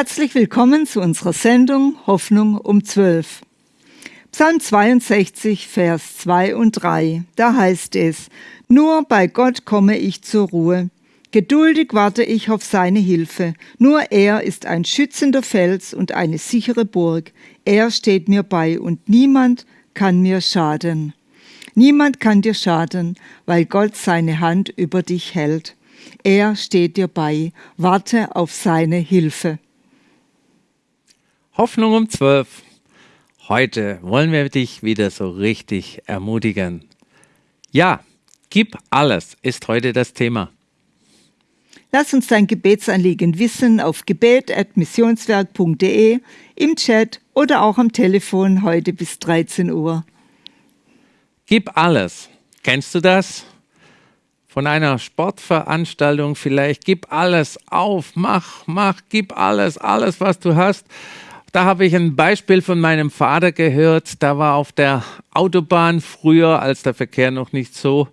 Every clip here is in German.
Herzlich willkommen zu unserer Sendung Hoffnung um 12. Psalm 62, Vers 2 und 3. Da heißt es, Nur bei Gott komme ich zur Ruhe. Geduldig warte ich auf seine Hilfe. Nur er ist ein schützender Fels und eine sichere Burg. Er steht mir bei und niemand kann mir schaden. Niemand kann dir schaden, weil Gott seine Hand über dich hält. Er steht dir bei. Warte auf seine Hilfe. Hoffnung um 12. Heute wollen wir dich wieder so richtig ermutigen. Ja, gib alles ist heute das Thema. Lass uns dein Gebetsanliegen wissen auf gebet.missionswerk.de, im Chat oder auch am Telefon heute bis 13 Uhr. Gib alles. Kennst du das? Von einer Sportveranstaltung vielleicht. Gib alles auf, mach, mach, gib alles, alles, was du hast. Da habe ich ein Beispiel von meinem Vater gehört. Da war auf der Autobahn früher, als der Verkehr noch nicht so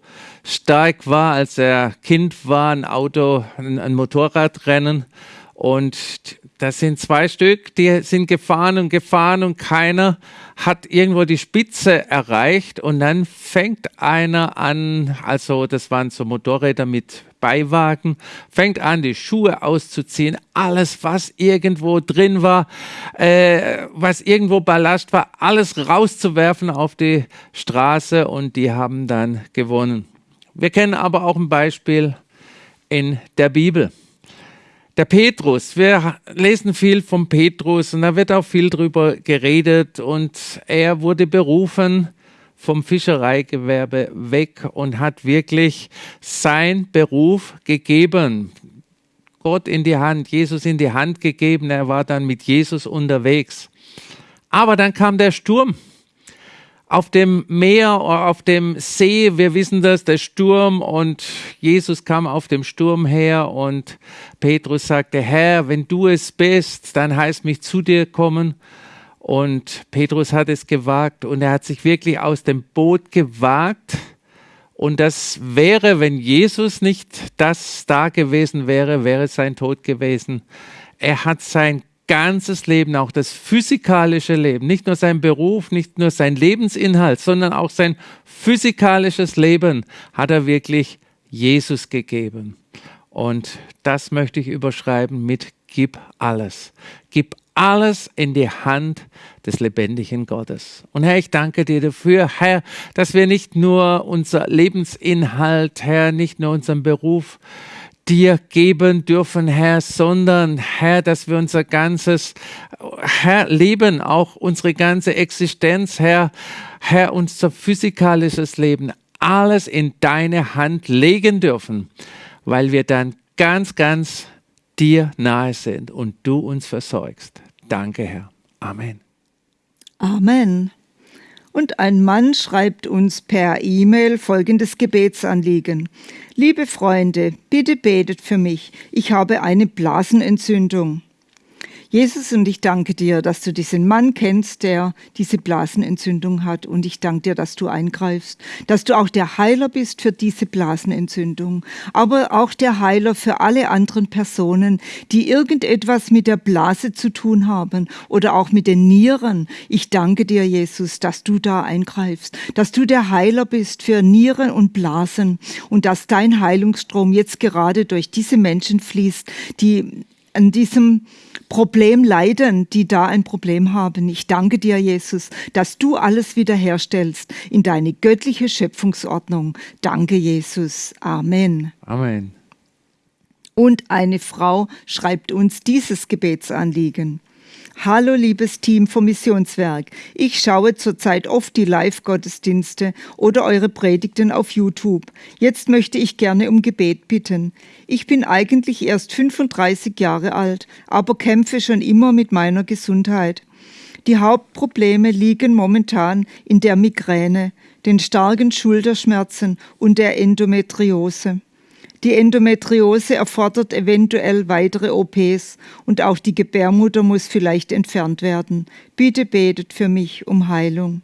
stark war, als er Kind war, ein Auto, ein, Motorradrennen. Und das sind zwei Stück, die sind gefahren und gefahren und keiner hat irgendwo die Spitze erreicht. Und dann fängt einer an, also das waren so Motorräder mit Beiwagen, fängt an, die Schuhe auszuziehen, alles, was irgendwo drin war, äh, was irgendwo Ballast war, alles rauszuwerfen auf die Straße und die haben dann gewonnen. Wir kennen aber auch ein Beispiel in der Bibel. Der Petrus, wir lesen viel vom Petrus und da wird auch viel drüber geredet und er wurde berufen, vom Fischereigewerbe weg und hat wirklich sein Beruf gegeben. Gott in die Hand, Jesus in die Hand gegeben. Er war dann mit Jesus unterwegs. Aber dann kam der Sturm. Auf dem Meer, auf dem See, wir wissen das, der Sturm und Jesus kam auf dem Sturm her und Petrus sagte, Herr, wenn du es bist, dann heißt mich zu dir kommen. Und Petrus hat es gewagt und er hat sich wirklich aus dem Boot gewagt. Und das wäre, wenn Jesus nicht das da gewesen wäre, wäre sein Tod gewesen. Er hat sein ganzes Leben, auch das physikalische Leben, nicht nur sein Beruf, nicht nur sein Lebensinhalt, sondern auch sein physikalisches Leben hat er wirklich Jesus gegeben. Und das möchte ich überschreiben mit gib alles. Gib alles in die Hand des lebendigen Gottes. Und Herr, ich danke dir dafür, Herr, dass wir nicht nur unser Lebensinhalt, Herr, nicht nur unseren Beruf dir geben dürfen, Herr, sondern Herr, dass wir unser ganzes Herr Leben, auch unsere ganze Existenz, Herr, Herr, unser physikalisches Leben, alles in deine Hand legen dürfen, weil wir dann ganz, ganz dir nahe sind und du uns versorgst. Danke, Herr. Amen. Amen. Und ein Mann schreibt uns per E-Mail folgendes Gebetsanliegen. Liebe Freunde, bitte betet für mich. Ich habe eine Blasenentzündung. Jesus, und ich danke dir, dass du diesen Mann kennst, der diese Blasenentzündung hat. Und ich danke dir, dass du eingreifst, dass du auch der Heiler bist für diese Blasenentzündung, aber auch der Heiler für alle anderen Personen, die irgendetwas mit der Blase zu tun haben oder auch mit den Nieren. Ich danke dir, Jesus, dass du da eingreifst, dass du der Heiler bist für Nieren und Blasen und dass dein Heilungsstrom jetzt gerade durch diese Menschen fließt, die an diesem Problem leiden, die da ein Problem haben. Ich danke dir, Jesus, dass du alles wiederherstellst in deine göttliche Schöpfungsordnung. Danke, Jesus. Amen. Amen. Und eine Frau schreibt uns dieses Gebetsanliegen. Hallo liebes Team vom Missionswerk. Ich schaue zurzeit oft die Live-Gottesdienste oder eure Predigten auf YouTube. Jetzt möchte ich gerne um Gebet bitten. Ich bin eigentlich erst 35 Jahre alt, aber kämpfe schon immer mit meiner Gesundheit. Die Hauptprobleme liegen momentan in der Migräne, den starken Schulterschmerzen und der Endometriose. Die Endometriose erfordert eventuell weitere OPs und auch die Gebärmutter muss vielleicht entfernt werden. Bitte betet für mich um Heilung.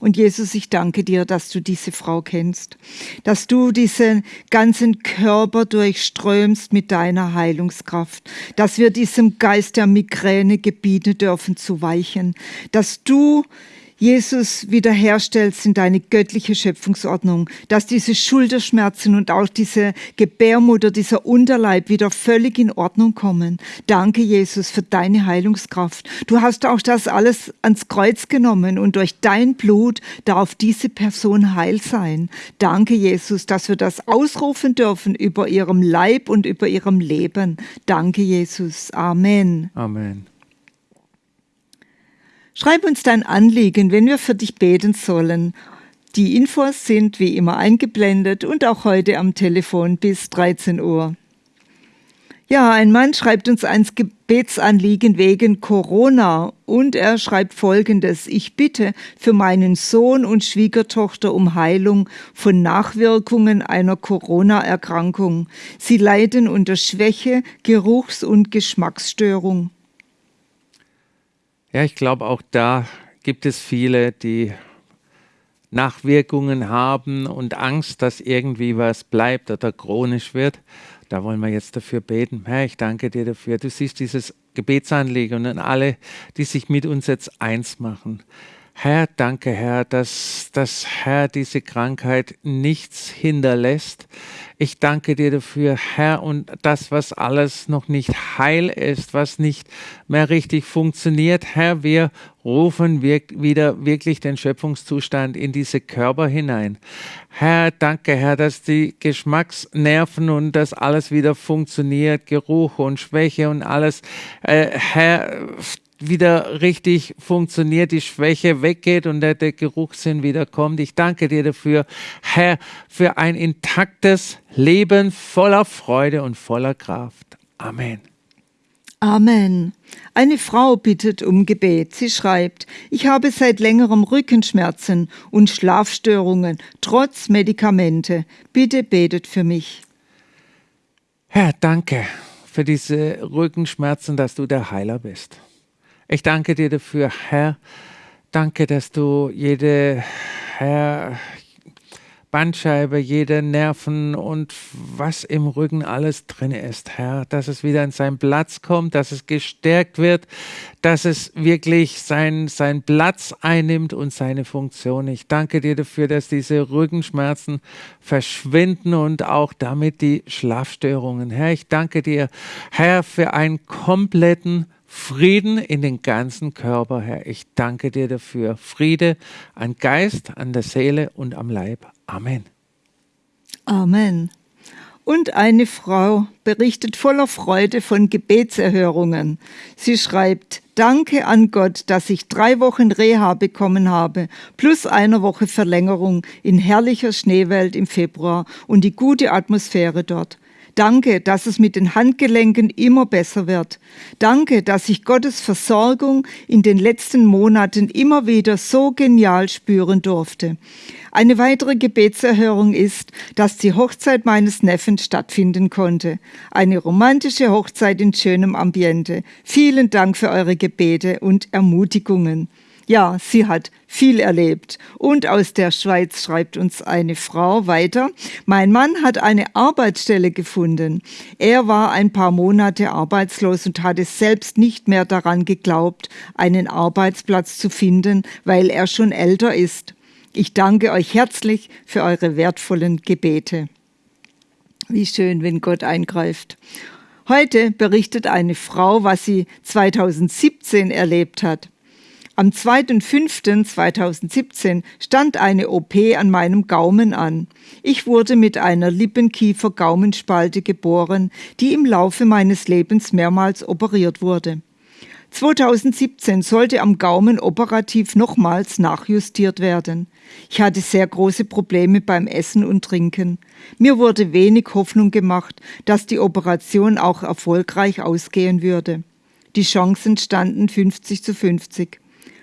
Und Jesus, ich danke dir, dass du diese Frau kennst, dass du diesen ganzen Körper durchströmst mit deiner Heilungskraft, dass wir diesem Geist der Migräne gebieten dürfen zu weichen, dass du Jesus wiederherstellst in deine göttliche Schöpfungsordnung, dass diese Schulterschmerzen und auch diese Gebärmutter, dieser Unterleib wieder völlig in Ordnung kommen. Danke, Jesus, für deine Heilungskraft. Du hast auch das alles ans Kreuz genommen und durch dein Blut darf diese Person heil sein. Danke, Jesus, dass wir das ausrufen dürfen über ihrem Leib und über ihrem Leben. Danke, Jesus. Amen. Amen. Schreib uns dein Anliegen, wenn wir für dich beten sollen. Die Infos sind wie immer eingeblendet und auch heute am Telefon bis 13 Uhr. Ja, ein Mann schreibt uns ein Gebetsanliegen wegen Corona und er schreibt folgendes. Ich bitte für meinen Sohn und Schwiegertochter um Heilung von Nachwirkungen einer Corona-Erkrankung. Sie leiden unter Schwäche, Geruchs- und Geschmacksstörung. Ja, ich glaube, auch da gibt es viele, die Nachwirkungen haben und Angst, dass irgendwie was bleibt oder chronisch wird. Da wollen wir jetzt dafür beten. Herr, ich danke dir dafür. Du siehst dieses Gebetsanliegen und alle, die sich mit uns jetzt eins machen. Herr, danke, Herr, dass, dass Herr diese Krankheit nichts hinterlässt. Ich danke dir dafür, Herr, und das, was alles noch nicht heil ist, was nicht mehr richtig funktioniert, Herr, wir rufen wir wieder wirklich den Schöpfungszustand in diese Körper hinein. Herr, danke, Herr, dass die Geschmacksnerven und das alles wieder funktioniert, Geruch und Schwäche und alles. Äh, Herr, wieder richtig funktioniert, die Schwäche weggeht und der, der Geruchssinn wieder kommt. Ich danke dir dafür, Herr, für ein intaktes Leben voller Freude und voller Kraft. Amen. Amen. Eine Frau bittet um Gebet. Sie schreibt, ich habe seit längerem Rückenschmerzen und Schlafstörungen, trotz Medikamente. Bitte betet für mich. Herr, danke für diese Rückenschmerzen, dass du der Heiler bist. Ich danke dir dafür, Herr. Danke, dass du jede, Herr, Bandscheibe, jede Nerven und was im Rücken alles drin ist, Herr, dass es wieder in seinen Platz kommt, dass es gestärkt wird, dass es wirklich sein, seinen Platz einnimmt und seine Funktion. Ich danke dir dafür, dass diese Rückenschmerzen verschwinden und auch damit die Schlafstörungen. Herr, ich danke dir, Herr, für einen kompletten Frieden in den ganzen Körper, Herr. Ich danke dir dafür. Friede an Geist, an der Seele und am Leib. Amen. Amen. Und eine Frau berichtet voller Freude von Gebetserhörungen. Sie schreibt, Danke an Gott, dass ich drei Wochen Reha bekommen habe, plus eine Woche Verlängerung in herrlicher Schneewelt im Februar und die gute Atmosphäre dort. Danke, dass es mit den Handgelenken immer besser wird. Danke, dass ich Gottes Versorgung in den letzten Monaten immer wieder so genial spüren durfte. Eine weitere Gebetserhörung ist, dass die Hochzeit meines Neffen stattfinden konnte. Eine romantische Hochzeit in schönem Ambiente. Vielen Dank für eure Gebete und Ermutigungen. Ja, sie hat viel erlebt. Und aus der Schweiz schreibt uns eine Frau weiter. Mein Mann hat eine Arbeitsstelle gefunden. Er war ein paar Monate arbeitslos und hatte selbst nicht mehr daran geglaubt, einen Arbeitsplatz zu finden, weil er schon älter ist. Ich danke euch herzlich für eure wertvollen Gebete. Wie schön, wenn Gott eingreift. Heute berichtet eine Frau, was sie 2017 erlebt hat. Am 2.5.2017 stand eine OP an meinem Gaumen an. Ich wurde mit einer Lippenkiefer-Gaumenspalte geboren, die im Laufe meines Lebens mehrmals operiert wurde. 2017 sollte am Gaumen operativ nochmals nachjustiert werden. Ich hatte sehr große Probleme beim Essen und Trinken. Mir wurde wenig Hoffnung gemacht, dass die Operation auch erfolgreich ausgehen würde. Die Chancen standen 50 zu 50.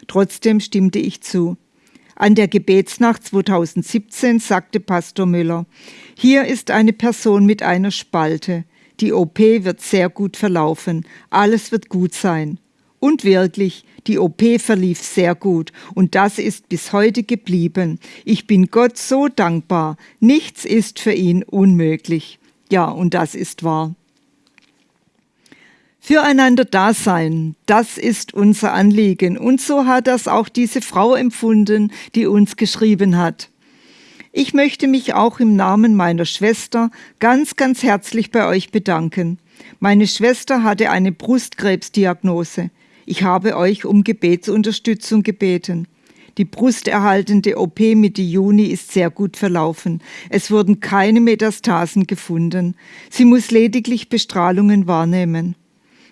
Trotzdem stimmte ich zu. An der Gebetsnacht 2017 sagte Pastor Müller, hier ist eine Person mit einer Spalte. Die OP wird sehr gut verlaufen. Alles wird gut sein. Und wirklich, die OP verlief sehr gut und das ist bis heute geblieben. Ich bin Gott so dankbar. Nichts ist für ihn unmöglich. Ja, und das ist wahr. Füreinander da sein, das ist unser Anliegen. Und so hat das auch diese Frau empfunden, die uns geschrieben hat. Ich möchte mich auch im Namen meiner Schwester ganz, ganz herzlich bei euch bedanken. Meine Schwester hatte eine Brustkrebsdiagnose. Ich habe euch um Gebetsunterstützung gebeten. Die brusterhaltende OP Mitte Juni ist sehr gut verlaufen. Es wurden keine Metastasen gefunden. Sie muss lediglich Bestrahlungen wahrnehmen.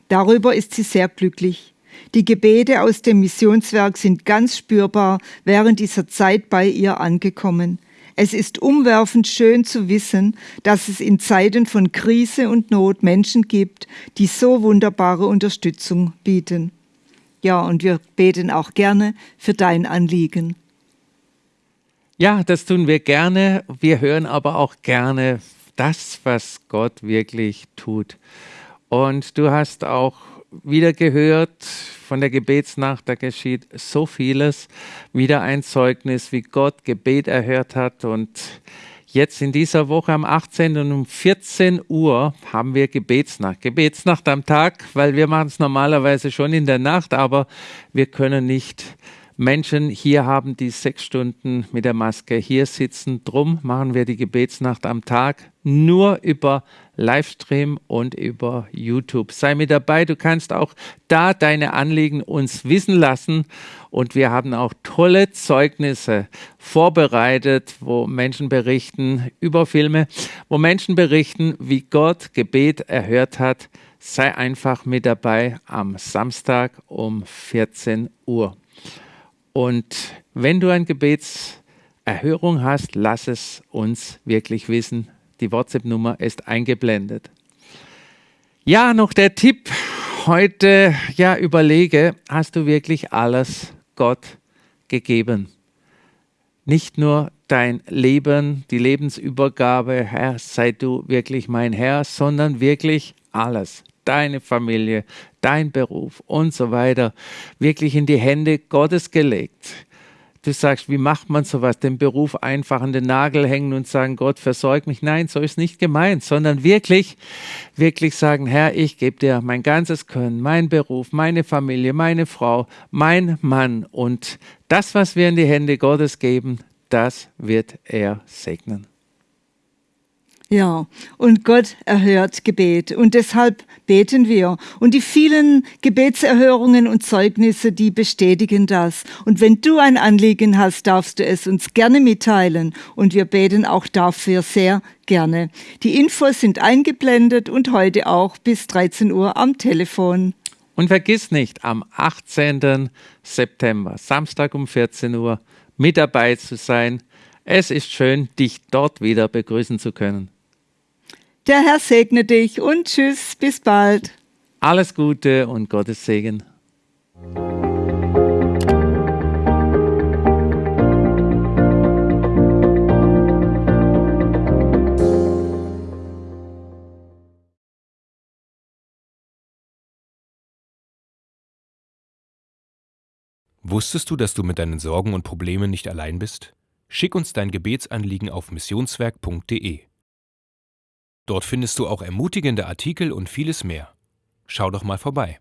Darüber ist sie sehr glücklich. Die Gebete aus dem Missionswerk sind ganz spürbar während dieser Zeit bei ihr angekommen. Es ist umwerfend schön zu wissen, dass es in Zeiten von Krise und Not Menschen gibt, die so wunderbare Unterstützung bieten. Ja, und wir beten auch gerne für dein Anliegen. Ja, das tun wir gerne. Wir hören aber auch gerne das, was Gott wirklich tut. Und du hast auch wieder gehört von der Gebetsnacht, da geschieht so vieles. Wieder ein Zeugnis, wie Gott Gebet erhört hat und Jetzt in dieser Woche am 18. und um 14 Uhr haben wir Gebetsnacht. Gebetsnacht am Tag, weil wir machen es normalerweise schon in der Nacht, aber wir können nicht Menschen hier haben, die sechs Stunden mit der Maske hier sitzen. Drum machen wir die Gebetsnacht am Tag nur über Livestream und über YouTube. Sei mit dabei, du kannst auch da deine Anliegen uns wissen lassen und wir haben auch tolle Zeugnisse vorbereitet, wo Menschen berichten über Filme, wo Menschen berichten, wie Gott Gebet erhört hat. Sei einfach mit dabei am Samstag um 14 Uhr. Und wenn du eine Gebetserhörung hast, lass es uns wirklich wissen. Die WhatsApp-Nummer ist eingeblendet. Ja, noch der Tipp heute. Ja, überlege, hast du wirklich alles Gott gegeben? Nicht nur dein Leben, die Lebensübergabe, Herr, sei du wirklich mein Herr, sondern wirklich alles deine Familie, dein Beruf und so weiter wirklich in die Hände Gottes gelegt. Du sagst, wie macht man sowas? Den Beruf einfach an den Nagel hängen und sagen, Gott, versorg mich. Nein, so ist nicht gemeint, sondern wirklich, wirklich sagen, Herr, ich gebe dir mein ganzes Können, mein Beruf, meine Familie, meine Frau, mein Mann. Und das, was wir in die Hände Gottes geben, das wird er segnen. Ja, und Gott erhört Gebet und deshalb beten wir. Und die vielen Gebetserhörungen und Zeugnisse, die bestätigen das. Und wenn du ein Anliegen hast, darfst du es uns gerne mitteilen und wir beten auch dafür sehr gerne. Die Infos sind eingeblendet und heute auch bis 13 Uhr am Telefon. Und vergiss nicht, am 18. September, Samstag um 14 Uhr, mit dabei zu sein. Es ist schön, dich dort wieder begrüßen zu können. Der Herr segne dich und tschüss, bis bald. Alles Gute und Gottes Segen. Wusstest du, dass du mit deinen Sorgen und Problemen nicht allein bist? Schick uns dein Gebetsanliegen auf missionswerk.de. Dort findest du auch ermutigende Artikel und vieles mehr. Schau doch mal vorbei.